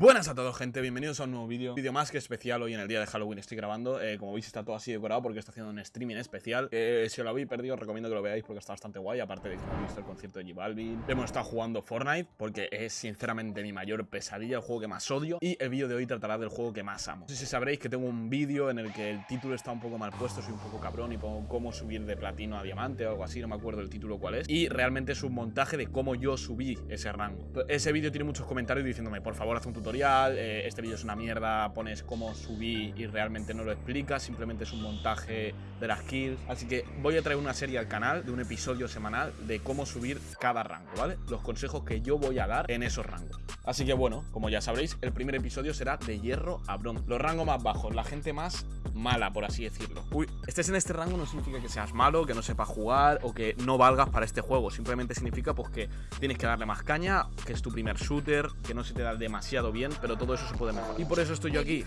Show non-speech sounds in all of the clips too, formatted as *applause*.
Buenas a todos gente, bienvenidos a un nuevo vídeo. Vídeo más que especial, hoy en el día de Halloween estoy grabando. Eh, Como veis está todo así decorado porque está haciendo un streaming especial. Eh, Si os lo habéis perdido os recomiendo que lo veáis porque está bastante guay. Aparte de que hemos visto el concierto de J Balvin Hemos estado jugando Fortnite porque es sinceramente mi mayor pesadilla El juego que más odio. Y el vídeo de hoy tratará del juego que más amo. No sé si sabréis que tengo un vídeo en el que el título está un poco mal puesto Soy un poco cabrón y pongo cómo subir de platino a diamante o algo así No me acuerdo el título cuál es. Y realmente es un montaje de cómo yo subí ese rango. Ese vídeo tiene muchos comentarios diciéndome por favor haz un tutorial eh, este vídeo es una mierda, pones cómo subí y realmente no lo explicas, simplemente es un montaje de las kills. Así que voy a traer una serie al canal de un episodio semanal de cómo subir cada rango, ¿vale? Los consejos que yo voy a dar en esos rangos. Así que bueno, como ya sabréis, el primer episodio será de hierro a bronce. Los rangos más bajos, la gente más mala, por así decirlo. Uy, estés en este rango no significa que seas malo, que no sepas jugar o que no valgas para este juego. Simplemente significa pues que tienes que darle más caña, que es tu primer shooter, que no se te da demasiado bien, pero todo eso se puede mejorar. Y por eso estoy yo aquí.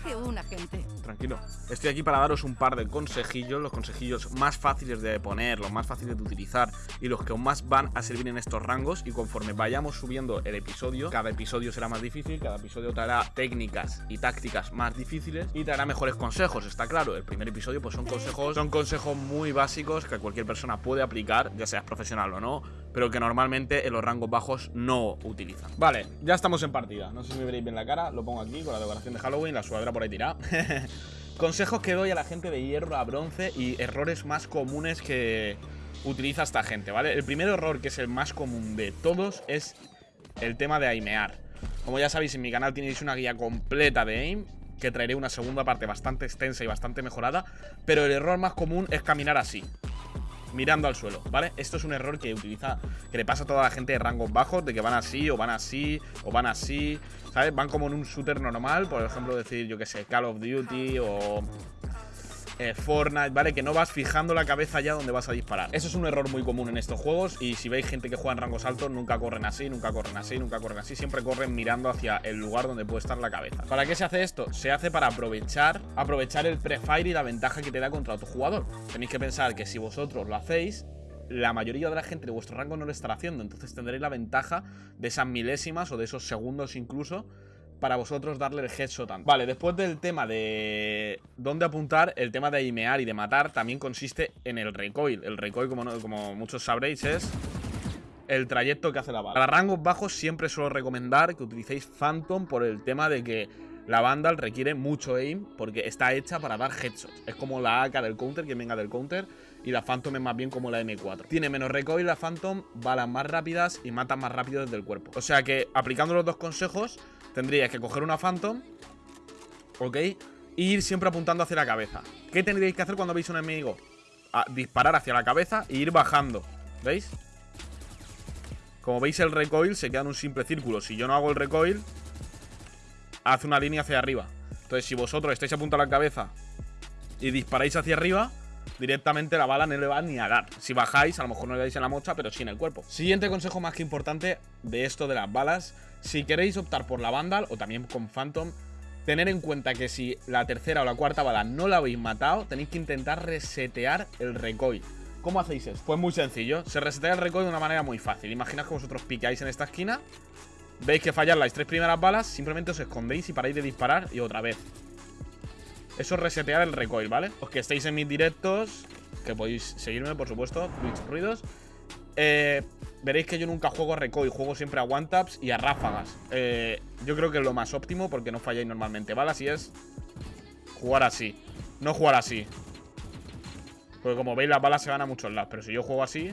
Tranquilo. Estoy aquí para daros un par de consejillos, los consejillos más fáciles de poner, los más fáciles de utilizar y los que aún más van a servir en estos rangos. Y conforme vayamos subiendo el episodio, cada episodio será más difícil, cada episodio traerá técnicas y tácticas más difíciles y traerá mejores consejos, está claro. El primer episodio pues son consejos, son consejos muy básicos que cualquier persona puede aplicar, ya seas profesional o no, pero que normalmente en los rangos bajos no utilizan. Vale, ya estamos en partida. No sé si me veréis bien la cara, lo pongo aquí con la decoración de Halloween, la suadera por ahí tirada. *laughs* Consejos que doy a la gente de hierro a bronce y errores más comunes que utiliza esta gente, ¿vale? El primer error, que es el más común de todos, es el tema de aimear. Como ya sabéis, en mi canal tenéis una guía completa de aim, que traeré una segunda parte bastante extensa y bastante mejorada, pero el error más común es caminar así mirando al suelo, ¿vale? Esto es un error que utiliza, que le pasa a toda la gente de rangos bajos, de que van así, o van así, o van así, ¿sabes? Van como en un shooter normal, por ejemplo, decir, yo que sé, Call of Duty o eh, Fortnite, ¿vale? Que no vas fijando la cabeza ya donde vas a disparar. Eso es un error muy común en estos juegos y si veis gente que juega en rangos altos, nunca corren así, nunca corren así, nunca corren así, siempre corren mirando hacia el lugar donde puede estar la cabeza. ¿Para qué se hace esto? Se hace para aprovechar, aprovechar el prefire y la ventaja que te da contra otro jugador. Tenéis que pensar que si vosotros lo hacéis, la mayoría de la gente de vuestro rango no lo estará haciendo, entonces tendréis la ventaja de esas milésimas o de esos segundos incluso para vosotros darle el headshot. Vale, después del tema de dónde apuntar, el tema de aimear y de matar también consiste en el recoil. El recoil, como, como muchos sabréis, es el trayecto que hace la bala. Para rangos bajos siempre suelo recomendar que utilicéis Phantom por el tema de que la Vandal requiere mucho aim porque está hecha para dar headshots. Es como la AK del counter, que venga del counter, y la Phantom es más bien como la M4. Tiene menos recoil la Phantom, balas más rápidas y mata más rápido desde el cuerpo. O sea que aplicando los dos consejos tendríais que coger una Phantom, ¿ok? E ir siempre apuntando hacia la cabeza. ¿Qué tendríais que hacer cuando veis un enemigo? A disparar hacia la cabeza e ir bajando, ¿veis? Como veis el recoil se queda en un simple círculo. Si yo no hago el recoil, hace una línea hacia arriba. Entonces si vosotros estáis apuntando a la cabeza y disparáis hacia arriba, directamente la bala no le va ni a dar. Si bajáis, a lo mejor no le dais en la mocha, pero sí en el cuerpo. Siguiente consejo más que importante de esto de las balas. Si queréis optar por la Vandal o también con Phantom, tener en cuenta que si la tercera o la cuarta bala no la habéis matado, tenéis que intentar resetear el recoil. ¿Cómo hacéis eso? Pues muy sencillo. Se resetea el recoil de una manera muy fácil. Imaginad que vosotros picáis en esta esquina, veis que fallan las tres primeras balas, simplemente os escondéis y paráis de disparar y otra vez. Eso es resetear el recoil, ¿vale? Os que estéis en mis directos, que podéis seguirme, por supuesto, Twitch Ruidos. Eh, veréis que yo nunca juego a recoil, juego siempre a one-taps y a ráfagas. Eh, yo creo que es lo más óptimo porque no falláis normalmente balas y es jugar así. No jugar así. Porque como veis las balas se van a muchos lados, pero si yo juego así...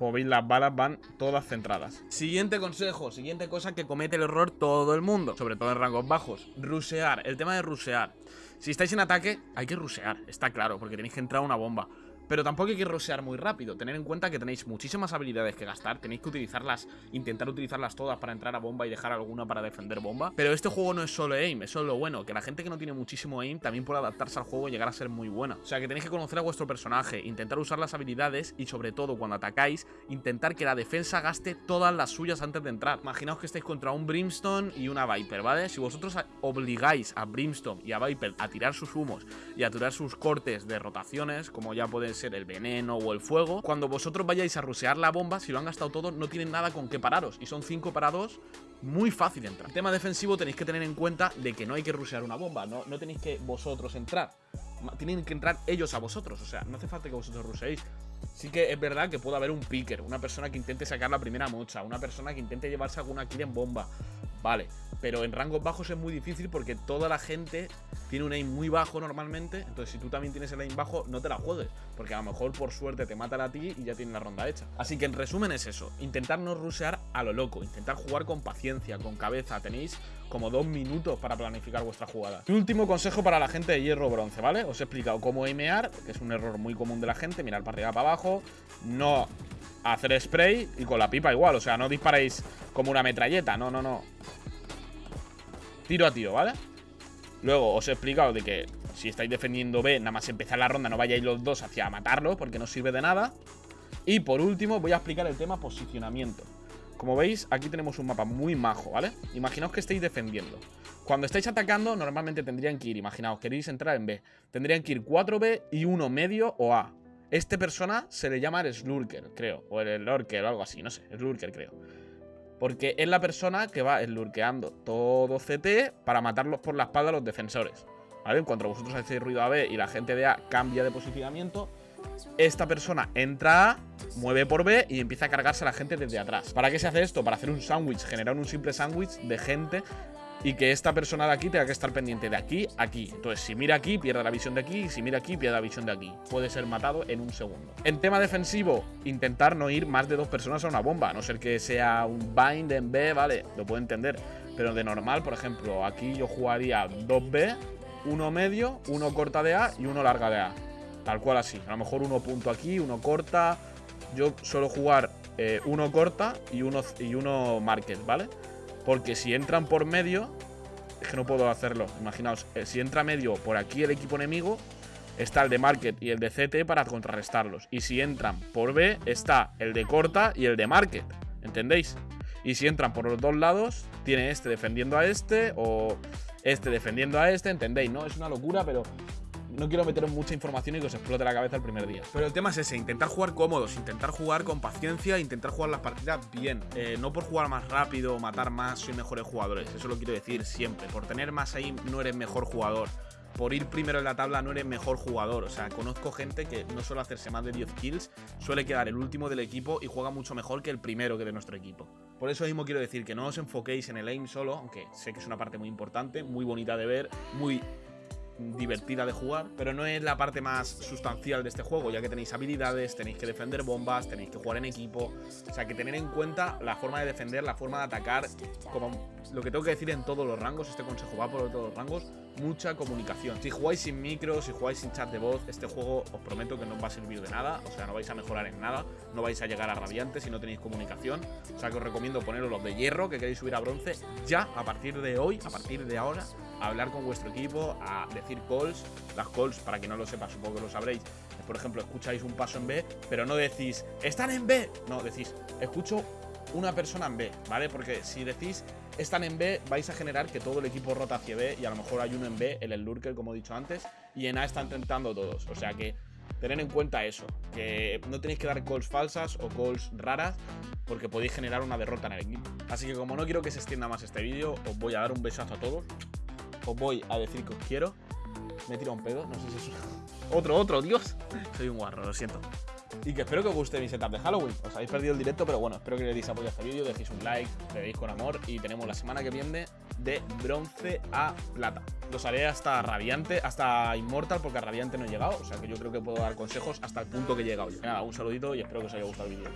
Como veis, las balas van todas centradas. Siguiente consejo, siguiente cosa que comete el error todo el mundo, sobre todo en rangos bajos. Rusear, el tema de rusear. Si estáis en ataque, hay que rusear, está claro, porque tenéis que entrar una bomba. Pero tampoco hay que rosear muy rápido. Tener en cuenta que tenéis muchísimas habilidades que gastar. Tenéis que utilizarlas, intentar utilizarlas todas para entrar a bomba y dejar alguna para defender bomba. Pero este juego no es solo aim, eso es lo bueno. Que la gente que no tiene muchísimo aim también puede adaptarse al juego y llegar a ser muy buena. O sea que tenéis que conocer a vuestro personaje, intentar usar las habilidades y sobre todo cuando atacáis, intentar que la defensa gaste todas las suyas antes de entrar. Imaginaos que estáis contra un Brimstone y una Viper, ¿vale? Si vosotros obligáis a Brimstone y a Viper a tirar sus humos y a tirar sus cortes de rotaciones, como ya puede ser el veneno o el fuego. Cuando vosotros vayáis a rusear la bomba, si lo han gastado todo, no tienen nada con qué pararos. Y son 5 para 2, muy fácil entrar. En tema defensivo tenéis que tener en cuenta de que no hay que rusear una bomba, no, no tenéis que vosotros entrar. Tienen que entrar ellos a vosotros, o sea, no hace falta que vosotros ruseéis. Sí que es verdad que puede haber un picker, una persona que intente sacar la primera mocha, una persona que intente llevarse alguna kill en bomba. Vale, pero en rangos bajos es muy difícil porque toda la gente tiene un aim muy bajo normalmente. Entonces, si tú también tienes el aim bajo, no te la juegues. Porque a lo mejor por suerte te matan a ti y ya tienes la ronda hecha. Así que en resumen es eso: intentar no rusear a lo loco, intentar jugar con paciencia, con cabeza. Tenéis como dos minutos para planificar vuestra jugada. Y último consejo para la gente de hierro bronce, ¿vale? Os he explicado cómo aimear, que es un error muy común de la gente: mirar para arriba, para abajo, no hacer spray y con la pipa igual. O sea, no disparéis como una metralleta, no, no, no tiro a tiro, ¿vale? Luego os he explicado de que si estáis defendiendo B, nada más empezar la ronda no vayáis los dos hacia matarlo porque no sirve de nada. Y por último voy a explicar el tema posicionamiento. Como veis, aquí tenemos un mapa muy majo, ¿vale? Imaginaos que estáis defendiendo. Cuando estáis atacando, normalmente tendrían que ir, imaginaos, queréis entrar en B. Tendrían que ir 4B y 1 medio o A. Este persona se le llama el Slurker, creo. O el Lurker o algo así, no sé, Slurker creo. Porque es la persona que va lurkeando todo CT para matarlos por la espalda a los defensores. ¿Vale? En cuanto vosotros hacéis ruido a B y la gente de A cambia de posicionamiento, esta persona entra A, mueve por B y empieza a cargarse a la gente desde atrás. ¿Para qué se hace esto? Para hacer un sándwich, generar un simple sándwich de gente y que esta persona de aquí tenga que estar pendiente de aquí a aquí. Entonces, si mira aquí, pierde la visión de aquí, y si mira aquí, pierde la visión de aquí. Puede ser matado en un segundo. En tema defensivo, intentar no ir más de dos personas a una bomba, a no ser que sea un bind en B, vale, lo puedo entender. Pero de normal, por ejemplo, aquí yo jugaría 2B, uno medio, uno corta de A y uno larga de A. Tal cual así. A lo mejor uno punto aquí, uno corta. Yo suelo jugar eh, uno corta y uno, y uno market, ¿vale? Porque si entran por medio, es que no puedo hacerlo. Imaginaos, eh, si entra medio por aquí el equipo enemigo, está el de Market y el de CT para contrarrestarlos. Y si entran por B, está el de Corta y el de Market. ¿Entendéis? Y si entran por los dos lados, tiene este defendiendo a este o este defendiendo a este, ¿entendéis? No, es una locura, pero no quiero meteros mucha información y que os explote la cabeza el primer día. Pero el tema es ese, intentar jugar cómodos, intentar jugar con paciencia, intentar jugar las partidas bien. Eh, no por jugar más rápido, matar más, soy mejores jugadores. Eso lo quiero decir siempre. Por tener más aim no eres mejor jugador por ir primero en la tabla no eres mejor jugador. O sea, conozco gente que no suele hacerse más de 10 kills, suele quedar el último del equipo y juega mucho mejor que el primero que de nuestro equipo. Por eso mismo quiero decir que no os enfoquéis en el aim solo, aunque sé que es una parte muy importante, muy bonita de ver, muy divertida de jugar, pero no es la parte más sustancial de este juego, ya que tenéis habilidades, tenéis que defender bombas, tenéis que jugar en equipo, o sea que tener en cuenta la forma de defender, la forma de atacar, como lo que tengo que decir en todos los rangos, este consejo va por todos los rangos, mucha comunicación. Si jugáis sin micro, si jugáis sin chat de voz, este juego os prometo que no os va a servir de nada, o sea, no vais a mejorar en nada, no vais a llegar a radiante si no tenéis comunicación, o sea que os recomiendo poneros los de hierro que queréis subir a bronce ya a partir de hoy, a partir de ahora, a hablar con vuestro equipo, a decir calls, las calls, para que no lo sepa, supongo que lo sabréis, por ejemplo, escucháis un paso en B, pero no decís, están en B, no, decís, escucho una persona en B, ¿vale? Porque si decís están en B, vais a generar que todo el equipo rota hacia B y a lo mejor hay uno en B, el, Lurker, como he dicho antes, y en A están tentando todos. O sea que tener en cuenta eso, que no tenéis que dar calls falsas o calls raras porque podéis generar una derrota en el equipo. Así que como no quiero que se extienda más este vídeo, os voy a dar un besazo a todos. Os voy a decir que os quiero. Me he tirado un pedo, no sé si es... *laughs* Otro, otro, Dios. Soy un guarro, lo siento y que espero que os guste mi setup de Halloween. Os habéis perdido el directo, pero bueno, espero que le deis apoyo a este vídeo, dejéis un like, le deis con amor y tenemos la semana que viene de bronce a plata. Los haré hasta Radiante, hasta Immortal, porque a Radiante no he llegado, o sea que yo creo que puedo dar consejos hasta el punto que he llegado. Nada, un saludito y espero que os haya gustado el vídeo.